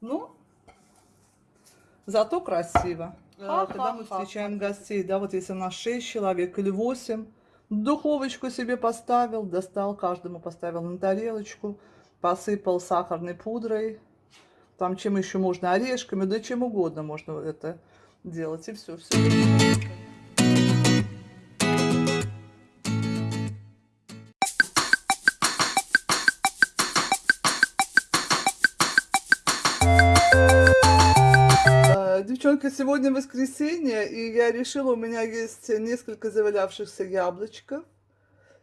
Ну, зато красиво. А, когда мы встречаем гостей, да, вот если у нас 6 человек или 8, духовочку себе поставил, достал, каждому поставил на тарелочку, посыпал сахарной пудрой, там чем еще можно, орешками, да чем угодно можно это делать, и все, все. Девчонка, сегодня воскресенье, и я решила, у меня есть несколько завалявшихся яблочков.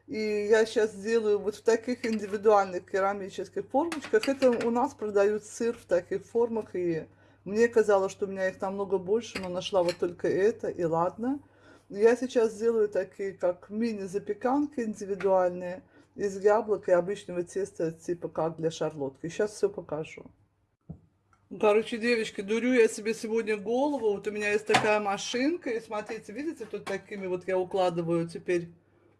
И я сейчас сделаю вот в таких индивидуальных керамических формочках. Это у нас продают сыр в таких формах. И мне казалось, что у меня их намного больше, но нашла вот только это, и ладно. Я сейчас сделаю такие, как мини-запеканки индивидуальные из яблок и обычного теста, типа как для шарлотки. Сейчас все покажу. Короче, девочки, дурю я себе сегодня голову. Вот у меня есть такая машинка. И смотрите, видите, тут такими вот я укладываю теперь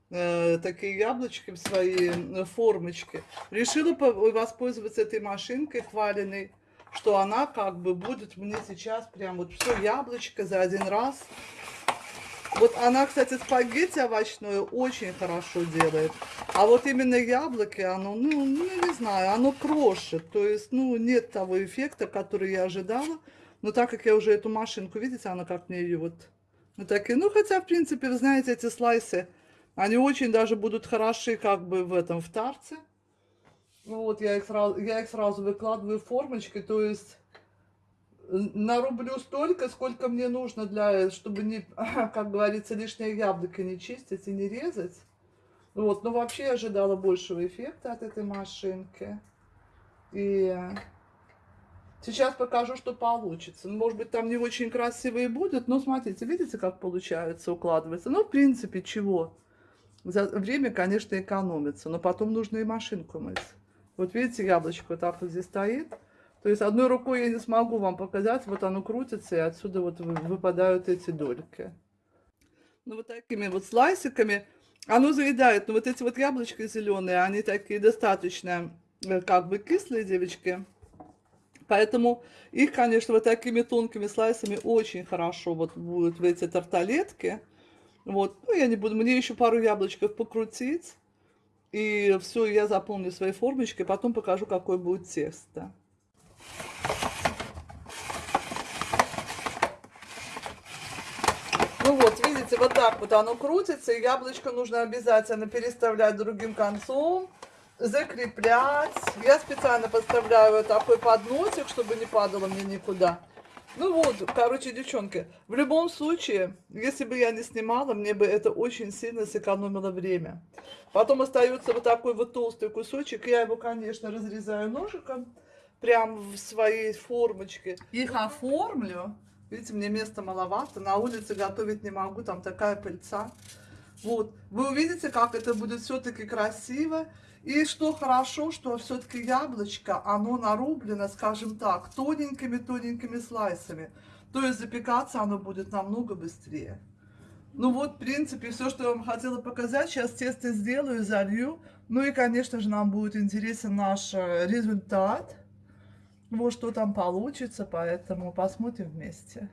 э, такие яблочки в свои э, формочки. Решила воспользоваться этой машинкой хваленной, что она как бы будет мне сейчас прям вот все яблочко за один раз вот она, кстати, спагетти овощное очень хорошо делает. А вот именно яблоки, оно, ну, ну, не знаю, оно крошит. То есть, ну, нет того эффекта, который я ожидала. Но так как я уже эту машинку, видите, она как мне ее вот... Ну, такие, ну, хотя, в принципе, вы знаете, эти слайсы, они очень даже будут хороши как бы в этом, в тарце. Ну, вот я их сразу, я их сразу выкладываю в формочки, то есть нарублю столько, сколько мне нужно, для, чтобы, не, как говорится, лишнее яблоко не чистить и не резать. Вот, но вообще я ожидала большего эффекта от этой машинки. И сейчас покажу, что получится. Ну, может быть, там не очень красивые будет, но смотрите, видите, как получается укладывается. Ну, в принципе, чего? За время, конечно, экономится, но потом нужно и машинку мыть. Вот видите, яблочко вот так вот здесь стоит. То есть одной рукой я не смогу вам показать, вот оно крутится, и отсюда вот выпадают эти дольки. Ну вот такими вот слайсиками оно заедает. Но вот эти вот яблочки зеленые, они такие достаточно э, как бы кислые, девочки. Поэтому их, конечно, вот такими тонкими слайсами очень хорошо вот будут в эти тарталетки. Вот, ну я не буду, мне еще пару яблочков покрутить. И все, я заполню своей формочкой, потом покажу, какое будет тесто. Ну вот, видите, вот так вот оно крутится, и яблочко нужно обязательно переставлять другим концом, закреплять. Я специально подставляю такой подносик, чтобы не падало мне никуда. Ну вот, короче, девчонки, в любом случае, если бы я не снимала, мне бы это очень сильно сэкономило время. Потом остается вот такой вот толстый кусочек, я его, конечно, разрезаю ножиком прям в своей формочке. Их оформлю. Видите, мне места маловато. На улице готовить не могу, там такая пыльца. Вот. Вы увидите, как это будет все-таки красиво. И что хорошо, что все-таки яблочко, оно нарублено, скажем так, тоненькими-тоненькими слайсами. То есть запекаться оно будет намного быстрее. Ну вот, в принципе, все, что я вам хотела показать. Сейчас тесто сделаю, залью. Ну и, конечно же, нам будет интересен наш результат вот что там получится, поэтому посмотрим вместе.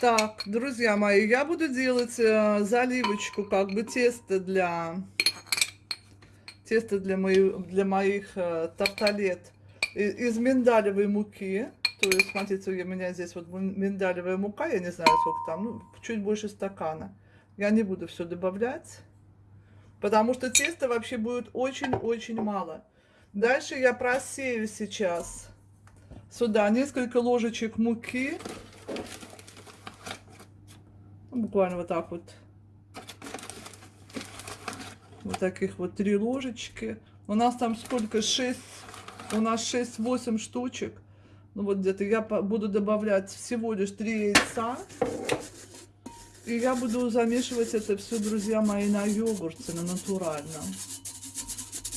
Так, друзья мои, я буду делать э, заливочку, как бы тесто для тесто для, мои, для моих э, тарталет из миндалевой муки. То есть, смотрите, у меня здесь вот миндалевая мука, я не знаю, сколько там, ну, чуть больше стакана. Я не буду все добавлять, потому что теста вообще будет очень-очень мало. Дальше я просею сейчас сюда несколько ложечек муки. Ну, буквально вот так вот. Вот таких вот три ложечки. У нас там сколько? 6. У нас 6-8 штучек. Ну вот где-то я буду добавлять всего лишь 3 яйца. И я буду замешивать это все, друзья мои, на йогурте, на натуральном.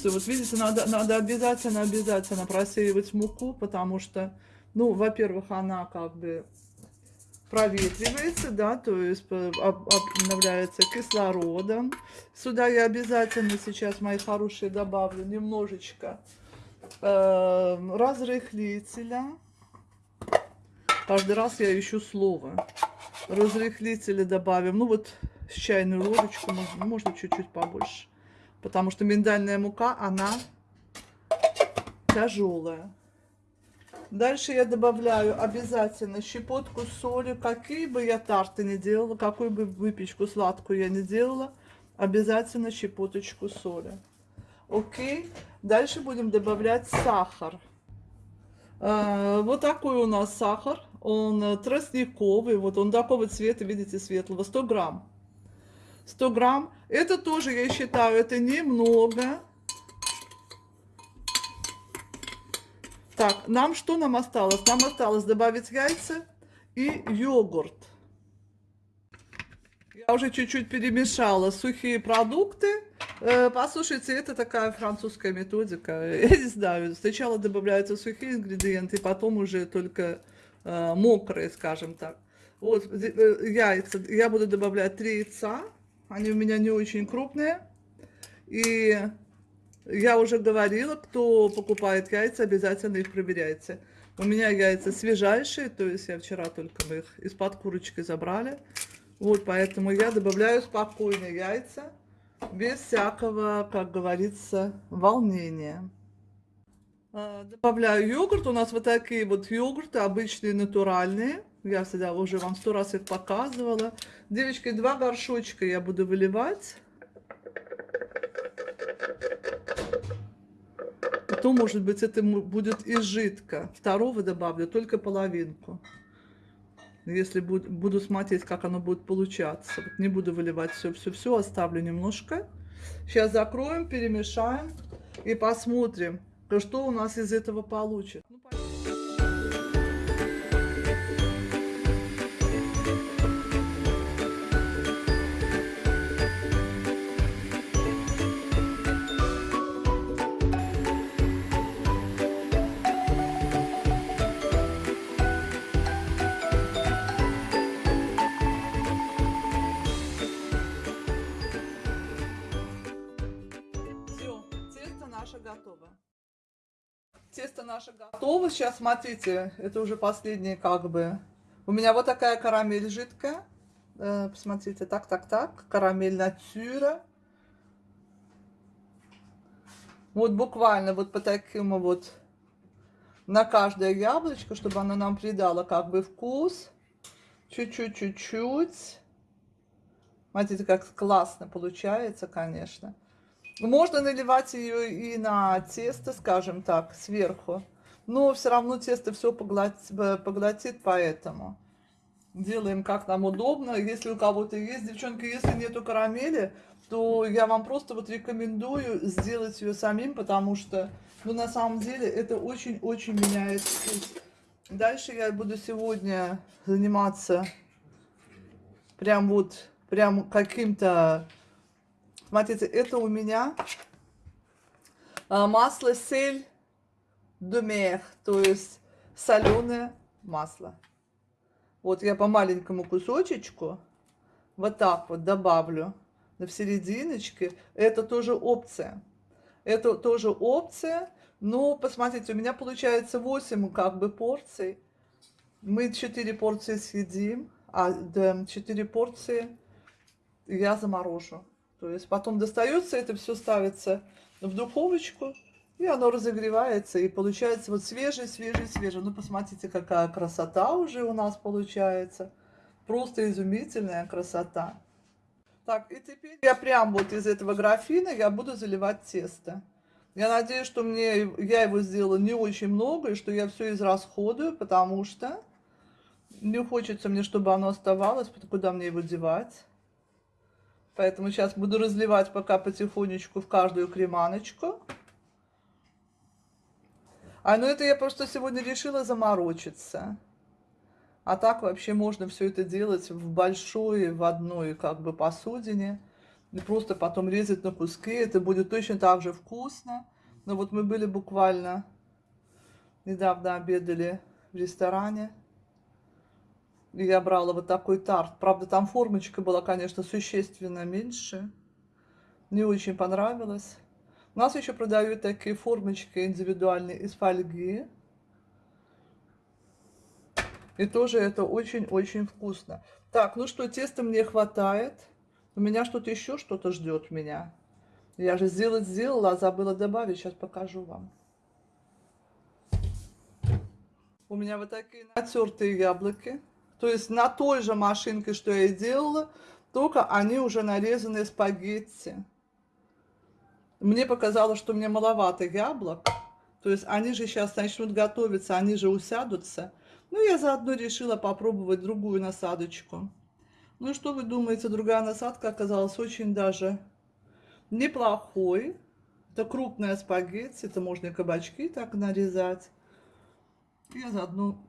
Все, вот видите, надо, надо обязательно, обязательно просеивать муку, потому что, ну, во-первых, она как бы проветривается, да, то есть обновляется кислородом. Сюда я обязательно сейчас, мои хорошие, добавлю немножечко э, разрыхлителя. Каждый раз я ищу слово. Разрыхлителя добавим. Ну вот с чайную ложечку, можно чуть-чуть побольше. Потому что миндальная мука, она тяжелая. Дальше я добавляю обязательно щепотку соли. Какие бы я тарты не делала, какую бы выпечку сладкую я не делала, обязательно щепоточку соли. Окей. Дальше будем добавлять сахар. А, вот такой у нас сахар. Он тростниковый. Вот он такого цвета, видите, светлого. 100 грамм. 100 грамм. Это тоже, я считаю, это немного. Так, нам что нам осталось? Нам осталось добавить яйца и йогурт. Я уже чуть-чуть перемешала сухие продукты. Э, послушайте, это такая французская методика. Я не знаю, сначала добавляются сухие ингредиенты, потом уже только э, мокрые, скажем так. Вот э, яйца. Я буду добавлять три яйца. Они у меня не очень крупные. И я уже говорила, кто покупает яйца, обязательно их проверяйте. У меня яйца свежайшие, то есть я вчера только мы их из-под курочки забрали. Вот, поэтому я добавляю спокойно яйца, без всякого, как говорится, волнения. А, добавляю йогурт. У нас вот такие вот йогурты, обычные, натуральные. Я всегда уже вам сто раз их показывала. Девочки, два горшочка я буду выливать. Потом, может быть, это будет из жидко. Второго добавлю только половинку. Если буду, буду смотреть, как оно будет получаться. Вот не буду выливать все-все-все, оставлю немножко. Сейчас закроем, перемешаем и посмотрим, что у нас из этого получится. Готово. Тесто наше готово. Сейчас смотрите, это уже последнее как бы. У меня вот такая карамель жидкая. Э, посмотрите, так, так, так. Карамель натюра. Вот буквально вот по таким вот на каждое яблочко, чтобы оно нам придало как бы вкус. Чуть-чуть, чуть-чуть. Смотрите, как классно получается, конечно. Можно наливать ее и на тесто, скажем так, сверху. Но все равно тесто все поглотит, поглотит, поэтому делаем как нам удобно. Если у кого-то есть, девчонки, если нету карамели, то я вам просто вот рекомендую сделать ее самим, потому что, ну, на самом деле, это очень-очень меняет вкус. Дальше я буду сегодня заниматься прям вот, прям каким-то Смотрите, это у меня а, масло сель думех, то есть соленое масло. Вот я по маленькому кусочечку вот так вот добавлю на серединочке. Это тоже опция. Это тоже опция. Но посмотрите, у меня получается 8 как бы порций. Мы 4 порции съедим, а 4 порции я заморожу. То есть потом достается, это все ставится в духовочку, и оно разогревается, и получается вот свежий, свежий, свежий. Ну, посмотрите, какая красота уже у нас получается. Просто изумительная красота. Так, и теперь я прям вот из этого графина я буду заливать тесто. Я надеюсь, что мне я его сделала не очень много, и что я все израсходую, потому что не хочется мне, чтобы оно оставалось, куда мне его девать. Поэтому сейчас буду разливать пока потихонечку в каждую креманочку. А ну это я просто сегодня решила заморочиться. А так вообще можно все это делать в большой, в одной как бы посудине. И просто потом резать на куски. Это будет точно так же вкусно. Но вот мы были буквально недавно обедали в ресторане я брала вот такой тарт. Правда, там формочка была, конечно, существенно меньше. Не очень понравилось. У нас еще продают такие формочки индивидуальные из фольги. И тоже это очень-очень вкусно. Так, ну что, теста мне хватает. У меня что-то еще что-то ждет меня. Я же сделать сделала, а забыла добавить. Сейчас покажу вам. У меня вот такие натертые яблоки. То есть на той же машинке, что я и делала, только они уже нарезаны спагетти. Мне показалось, что мне маловато яблок. То есть они же сейчас начнут готовиться, они же усядутся. Ну, я заодно решила попробовать другую насадочку. Ну, что вы думаете, другая насадка оказалась очень даже неплохой. Это крупная спагетти, это можно и кабачки так нарезать. Я заодно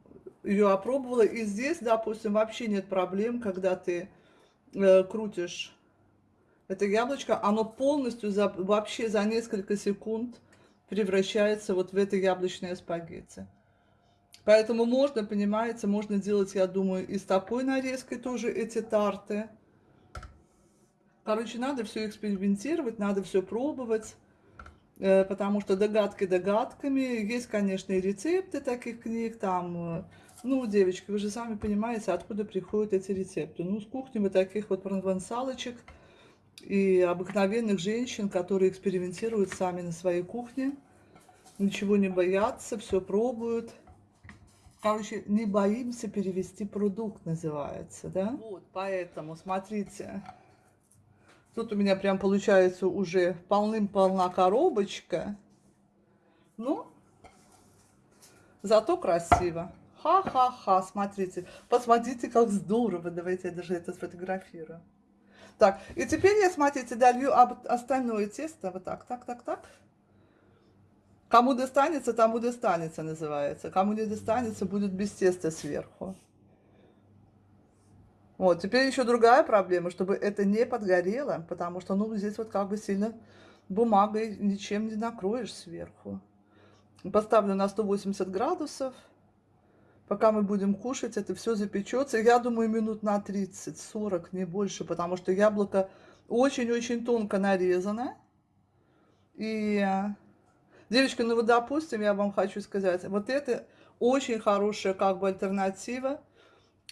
ее опробовала. И здесь, допустим, вообще нет проблем, когда ты э, крутишь это яблочко. Оно полностью за, вообще за несколько секунд превращается вот в это яблочное спагетти. Поэтому можно, понимаете, можно делать, я думаю, и с такой нарезкой тоже эти тарты. Короче, надо все экспериментировать, надо все пробовать. Э, потому что догадки догадками. Есть, конечно, и рецепты таких книг, там, э, ну, девочки, вы же сами понимаете, откуда приходят эти рецепты. Ну, с кухни мы таких вот провансалочек и обыкновенных женщин, которые экспериментируют сами на своей кухне, ничего не боятся, все пробуют. Короче, не боимся перевести продукт, называется, да? Вот, поэтому, смотрите, Тут у меня прям получается уже полным-полна коробочка. Ну, зато красиво. Ха-ха-ха, смотрите. Посмотрите, как здорово. Давайте я даже это сфотографирую. Так, и теперь я, смотрите, долью остальное тесто. Вот так, так, так, так. Кому достанется, тому достанется, называется. Кому не достанется, будет без теста сверху. Вот, теперь еще другая проблема, чтобы это не подгорело, потому что, ну, здесь вот как бы сильно бумагой ничем не накроешь сверху. Поставлю на 180 градусов. Пока мы будем кушать, это все запечется. Я думаю, минут на 30-40, не больше, потому что яблоко очень-очень тонко нарезано. И, девочки, ну вот, допустим, я вам хочу сказать, вот это очень хорошая как бы альтернатива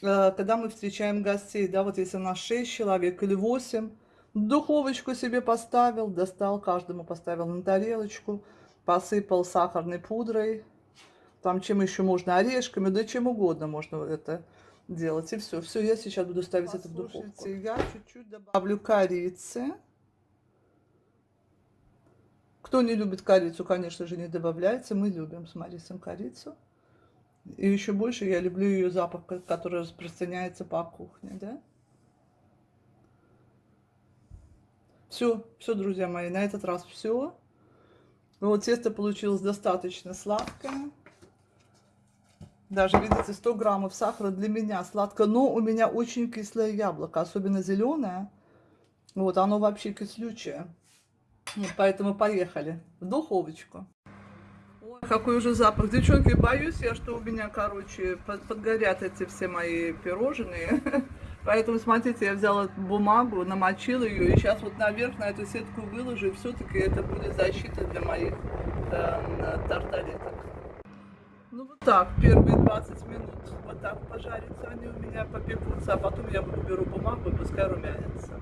Э, когда мы встречаем гостей, да, вот если у нас 6 человек или 8, духовочку себе поставил, достал, каждому поставил на тарелочку, посыпал сахарной пудрой, там чем еще можно, орешками, да чем угодно можно это делать. И все, все, я сейчас буду ставить это в духовку. я чуть-чуть добавлю корицы. Кто не любит корицу, конечно же, не добавляется. Мы любим с Марисом корицу. И еще больше я люблю ее запах, который распространяется по кухне, да? Все, все, друзья мои, на этот раз все. Вот тесто получилось достаточно сладкое. Даже, видите, 100 граммов сахара для меня сладко, но у меня очень кислое яблоко, особенно зеленое. Вот, оно вообще кислючее. Вот, поэтому поехали в духовочку какой уже запах. Девчонки, боюсь я, что у меня, короче, подгорят эти все мои пирожные. Поэтому, смотрите, я взяла бумагу, намочила ее, и сейчас вот наверх на эту сетку выложу, и все-таки это будет защита для моих э. Ну вот так, первые 20 минут вот так пожарятся они у меня, попекутся, а потом я беру бумагу и пускай румянятся.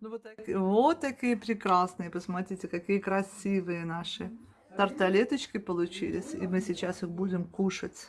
Ну вот, так, вот такие прекрасные, посмотрите, какие красивые наши тарталеточки получились, и мы сейчас их будем кушать.